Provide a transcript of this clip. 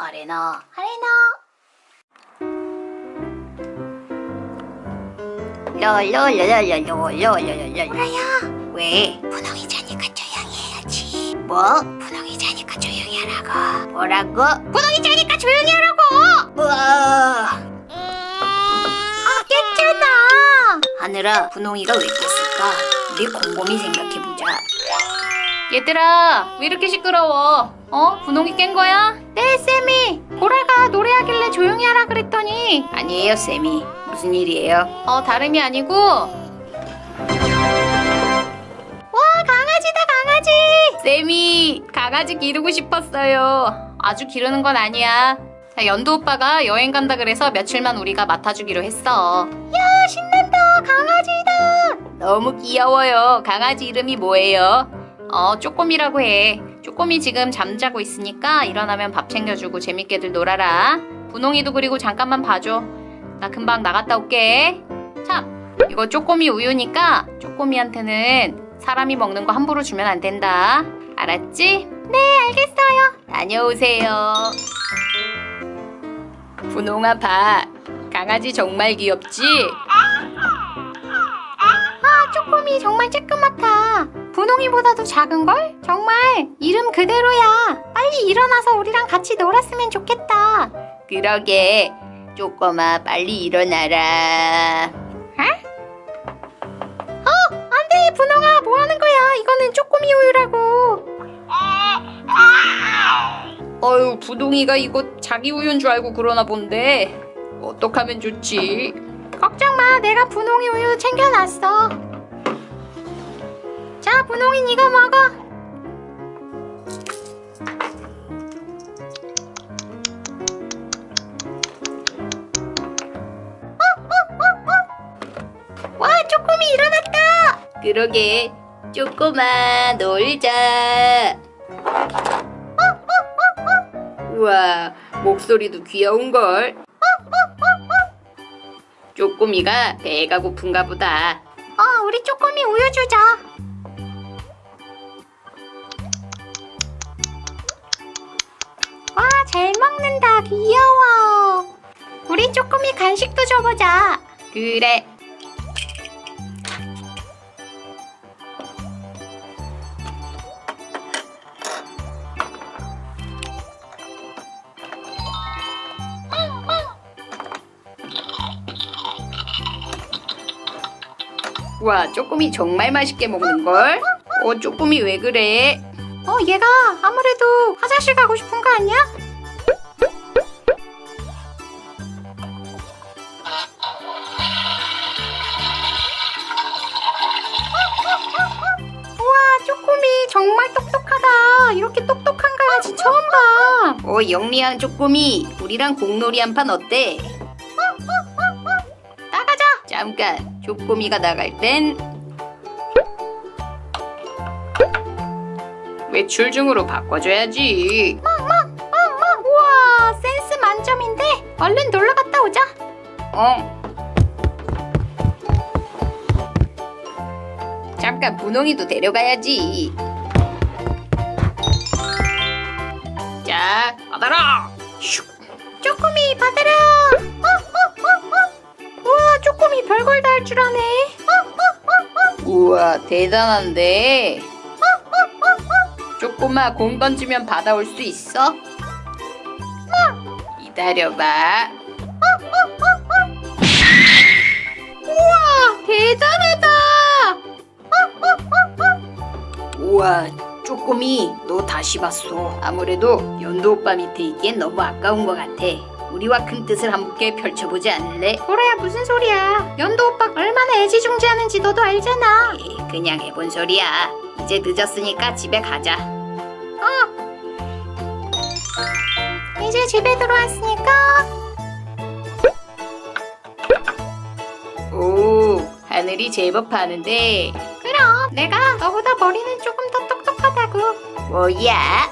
아레나 아레나 롤롤롤롤롤롤롤롤 라야 왜? 분홍이 자니까 조용히 해야지 뭐? 분홍이 자니까 조용히 하라고 뭐라고? 분홍이 자니까 조용히 하라고 뭐? 아 깼잖아 하늘아 분홍이가 왜 깼을까? 우리 곰곰이 생각해보자 얘들아 왜 이렇게 시끄러워? 어? 분홍이 깬 거야? 네 쌤이. 보라가 노래하길래 조용히 하라 그랬더니. 아니에요 쌤이. 무슨 일이에요? 어 다름이 아니고. 와 강아지다 강아지. 쌤이 강아지 기르고 싶었어요. 아주 기르는 건 아니야. 자, 연두 오빠가 여행 간다 그래서 며칠만 우리가 맡아주기로 했어. 야 신난다. 강아지다. 너무 귀여워요. 강아지 이름이 뭐예요? 어 쪼꼬미라고 해. 쪼꼬미 지금 잠자고 있으니까 일어나면 밥 챙겨주고 재밌게들 놀아라. 분홍이도 그리고 잠깐만 봐줘. 나 금방 나갔다 올게. 참 이거 쪼꼬미 우유니까 쪼꼬미한테는 사람이 먹는 거 함부로 주면 안 된다. 알았지? 네 알겠어요. 다녀오세요. 분홍아 봐. 강아지 정말 귀엽지? 아 쪼꼬미 정말 쬐끄맣다 분홍이보다도 작은걸? 정말? 이름 그대로야. 빨리 일어나서 우리랑 같이 놀았으면 좋겠다. 그러게. 쪼꼬마 빨리 일어나라. 안돼. 분홍아 뭐하는 거야? 이거는 쪼꼬미 우유라고. 어휴 부동이가 이거 자기 우유인 줄 알고 그러나 본데. 어떡하면 좋지? 걱정마. 내가 분홍이 우유 챙겨놨어 자 분홍이 이거 먹어. 어, 와 쪼꼬미 일어났다. 그러게. 쪼꼬마 놀자. 우와 목소리도 귀여운걸. 쪼꼬미가 배가 고픈가 보다. 어 우리 쪼꼬미 우유 주자 먹는다. 귀여워. 우리 쪼꼬미 간식도 줘보자. 그래. 와 쪼꼬미 정말 맛있게 먹는걸? 어 쪼꼬미 왜 그래? 어 얘가 아무래도 화장실 가고 싶은 거 아니야? 이렇게 똑똑한 강아지 처음 봐. 어 영리한 쪼꼬미. 우리랑 공놀이 한 판 어때? 나가자. 잠깐. 쪼꼬미가 나갈 땐. 외출 중으로 바꿔줘야지. 멍멍 우와 센스 만점인데. 얼른 놀러 갔다 오자. 어. 잠깐 분홍이도 데려가야지 받아라 슉! 쪼꼬미 받아라 어, 어, 어, 어. 우와 쪼꼬미 별걸 다 할 줄 아네. 어, 어. 우와 대단한데? 쪼꼬마 공 던지면 받아올 수 있어? 기다려봐 쪼꼬미 너 다시 봤어 아무래도 연두 오빠 밑에 있기엔 너무 아까운 것 같아. 우리와 큰 뜻을 함께 펼쳐보지 않을래? 보라야 무슨 소리야? 연도 오빠 얼마나 애지중지하는지 너도 알잖아. 에이, 그냥 해본 소리야. 이제 늦었으니까 집에 가자. 이제 집에 들어왔으니까. 오 하늘이 제법 하는데. 그럼 내가 너보다 머리는 조금 Well, yeah,